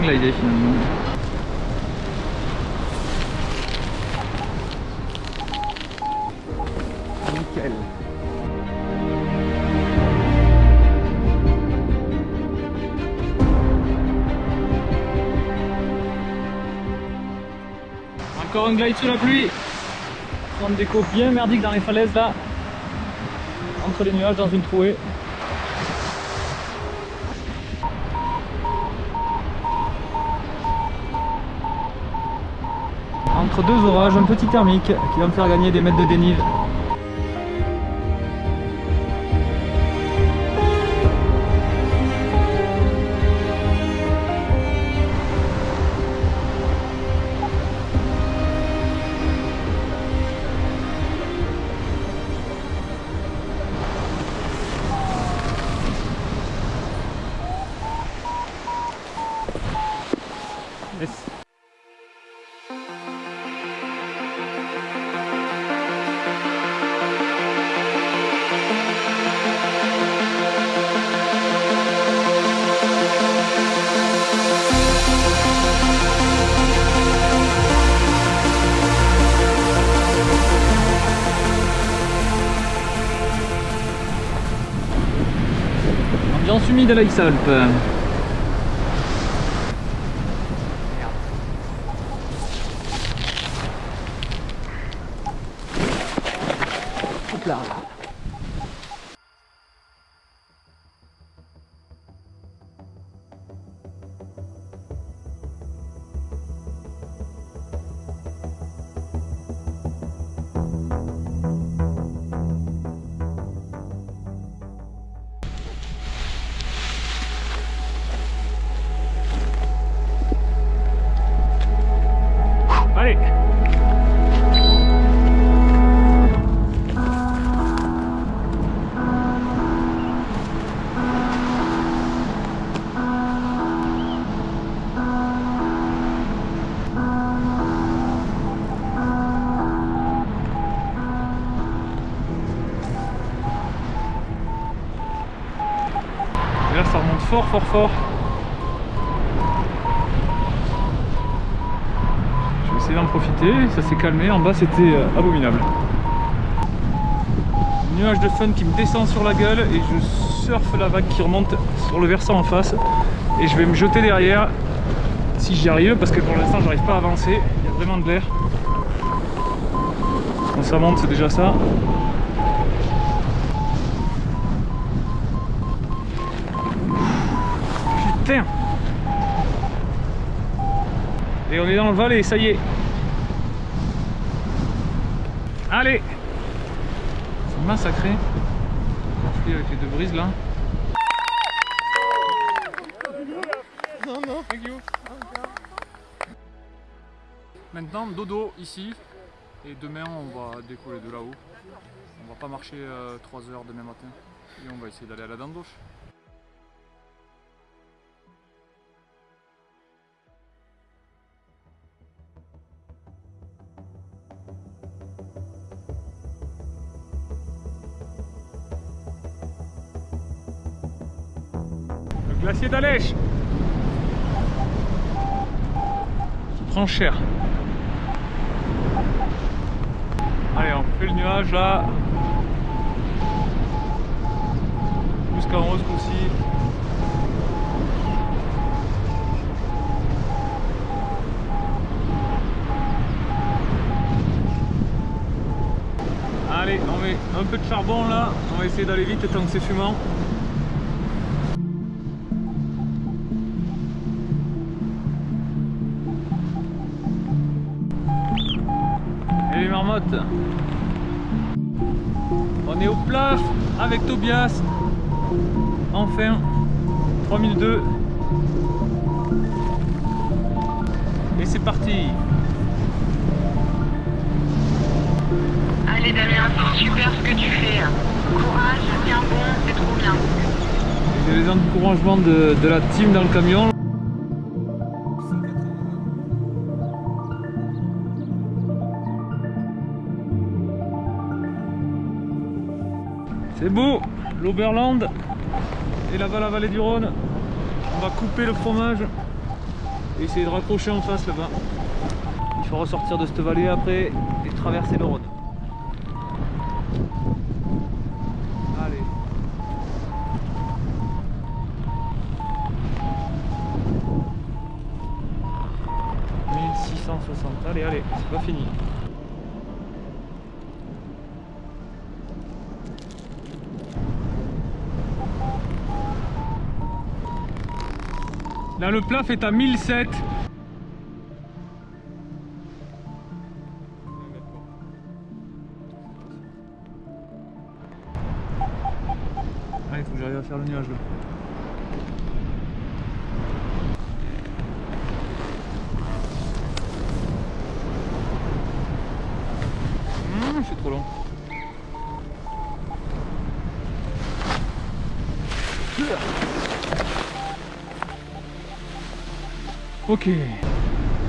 paraglider finalement. Nickel. Encore un glide sous la pluie. Prendre des coups bien merdiques dans les falaises là. Entre les nuages dans une trouée. Deux orages, un petit thermique qui va me faire gagner des mètres de dénive. À l'Aix-Alpes. Hop là. Fort fort fort. Je vais essayer d'en profiter, ça s'est calmé, en bas c'était euh, abominable. Nuage de fun qui me descend sur la gueule et je surfe la vague qui remonte sur le versant en face et je vais me jeter derrière si j'y arrive parce que pour l'instant j'arrive pas à avancer, il y a vraiment de l'air. Quand ça monte c'est déjà ça. Et on est dans le Valais, ça y est Allez C'est massacré. Conflit avec les deux brises là. Thank you. Maintenant, dodo ici. Et demain, on va décoller de là-haut. On va pas marcher 3 heures demain matin. Et on va essayer d'aller à la Dandoche. Le glacier d'Alèche qui prend cher. Allez, on fait le nuage là. Haut ce coup-ci. Allez, on met un peu de charbon là. On va essayer d'aller vite tant que c'est fumant. On est au plaf avec Tobias Enfin 3002 Et c'est parti Allez Damien, c'est super ce que tu fais. Courage, tiens bon, c'est trop bien. J'ai les encouragements de, de la team dans le camion. C'est beau, l'Oberland et là-bas la vallée du Rhône. On va couper le fromage et essayer de raccrocher en face là-bas. Il faut ressortir de cette vallée après et traverser le Rhône. Allez. « 1660, allez, allez, c'est pas fini. Là, le plat fait à 1007. Ah, il faut que j'arrive à faire le nuage là. Mmh, c'est trop long. Ok.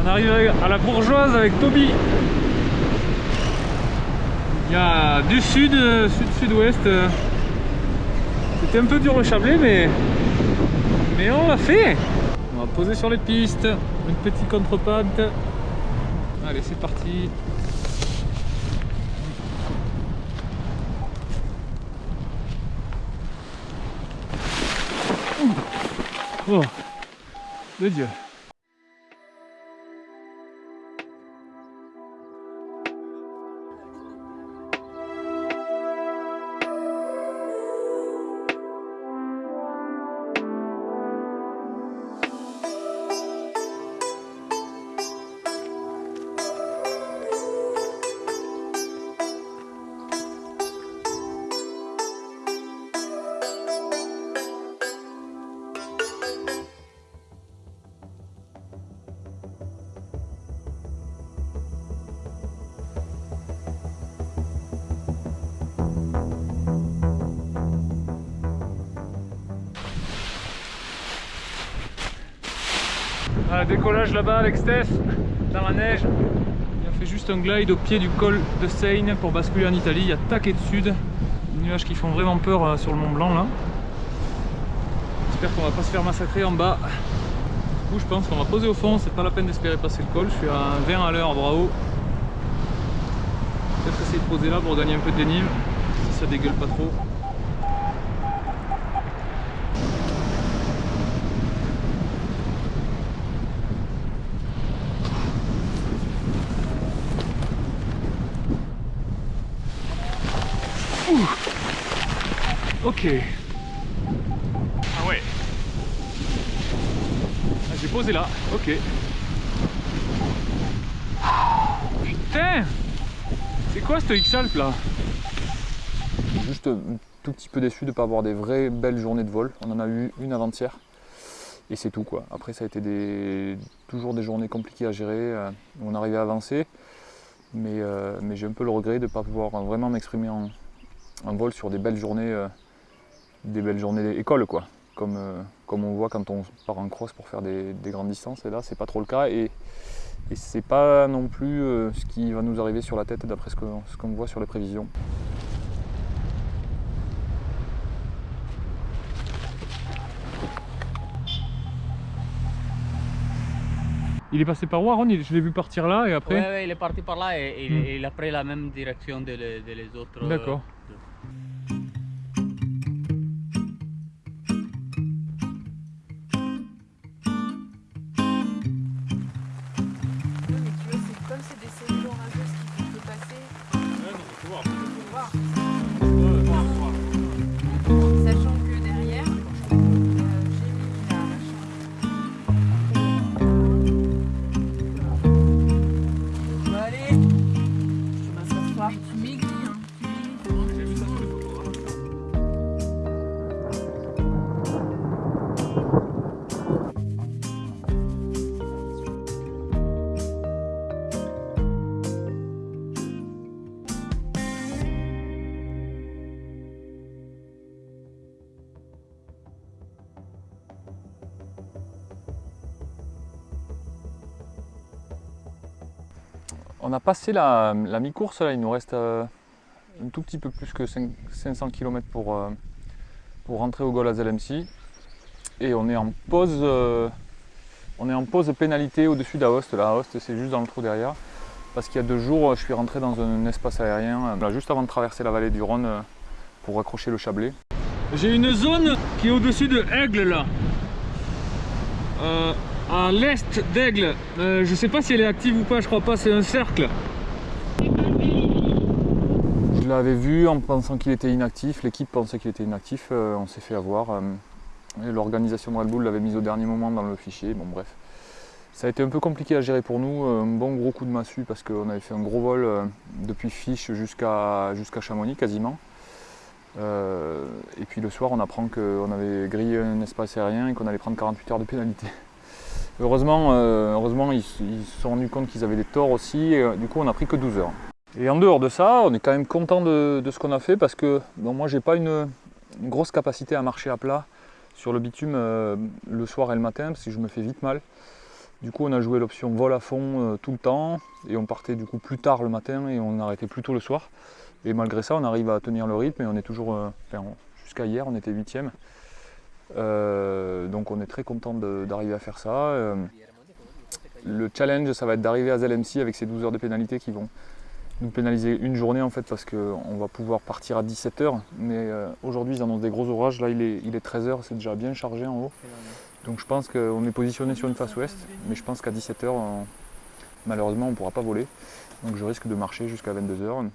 On arrive à la bourgeoise avec Toby. Il y a du sud, sud-sud-ouest. C'était un peu dur le chablé, mais, on l'a fait. On va poser sur les pistes. Une petite contrepente. Allez, c'est parti. Oh, de Dieu. Décollage là-bas avec Steph, dans la neige. Il a fait juste un glide au pied du col de Seine pour basculer en Italie. Il y a taquet de sud, des nuages qui font vraiment peur euh, sur le Mont Blanc là. J'espère qu'on va pas se faire massacrer en bas. Du coup, je pense qu'on va poser au fond, c'est pas la peine d'espérer passer le col. Je suis à 20 à l'heure, bravo. Peut-être essayer de poser là pour gagner un peu de dénive, si ça dégueule pas trop. Ok. Ah ouais. Ah, J'ai posé là. Ok. Putain C'est quoi ce X-Alp là? Juste un tout petit peu déçu de ne pas avoir des vraies belles journées de vol. On en a eu une avant-hier. Et c'est tout quoi. Après ça a été des... toujours des journées compliquées à gérer. euh, on arrivait à avancer. Mais, euh, mais j'ai un peu le regret de ne pas pouvoir vraiment m'exprimer en, en vol sur des belles journées, euh, des belles journées d'école quoi. Comme, euh, comme on voit quand on part en cross pour faire des, des grandes distances. Et là c'est pas trop le cas. Et, et c'est pas non plus euh, ce qui va nous arriver sur la tête d'après ce qu'on ce qu'on voit sur les prévisions. Il est passé par où Aaron Je l'ai vu partir là et après Ouais, ouais, il est parti par là et, et- Hmm. et il a pris la même direction de les, de les autres. euh, D'accord. On a passé la, la mi-course, là, il nous reste euh, un tout petit peu plus que cinq- 500 km pour, euh, pour rentrer au Gol à Zelensky. Et on est en pause, euh, On est en pause pénalité au-dessus d'Aoste. Là, Aoste, c'est juste dans le trou derrière. Parce qu'il y a deux jours, je suis rentré dans un espace aérien, juste avant de traverser la vallée du Rhône pour raccrocher le Chablais. J'ai une zone qui est au-dessus de Aigle là. Euh, à l'est d'Aigle. Euh, je sais pas si elle est active ou pas, je crois pas, c'est un cercle. Je l'avais vu en pensant qu'il était inactif, l'équipe pensait qu'il était inactif, euh, on s'est fait avoir. euh, L'organisation de Red Bull l'avait mis au dernier moment dans le fichier, bon bref. Ça a été un peu compliqué à gérer pour nous, un bon gros coup de massue parce qu'on avait fait un gros vol euh, depuis Fiche jusqu'à jusqu'à Chamonix quasiment. Euh, et puis le soir on apprend qu'on avait grillé un espace aérien et qu'on allait prendre 48 heures de pénalité. Heureusement, euh, heureusement ils, se sont rendus compte qu'ils avaient des torts aussi, et, euh, du coup on a pris que 12 heures. Et en dehors de ça, on est quand même content de, ce qu'on a fait parce que bon, moi j'ai pas une, grosse capacité à marcher à plat sur le bitume euh, le soir et le matin parce que je me fais vite mal. Du coup on a joué l'option vol à fond tout le temps et on partait du coup plus tard le matin et on arrêtait plus tôt le soir. Et malgré ça on arrive à tenir le rythme et on est toujours, enfin, jusqu'à hier on était huitième. Euh, donc on est très content d'arriver à faire ça. Euh, le challenge ça va être d'arriver à ZLMC avec ces 12 heures de pénalité qui vont nous pénaliser une journée en fait parce qu'on va pouvoir partir à 17h mais euh, aujourd'hui ils annoncent des gros orages, là il est, il est 13h, c'est déjà bien chargé en haut. Donc je pense qu'on est positionné sur une face ouest. Mais je pense qu'à 17h malheureusement on ne pourra pas voler. Donc je risque de marcher jusqu'à 22h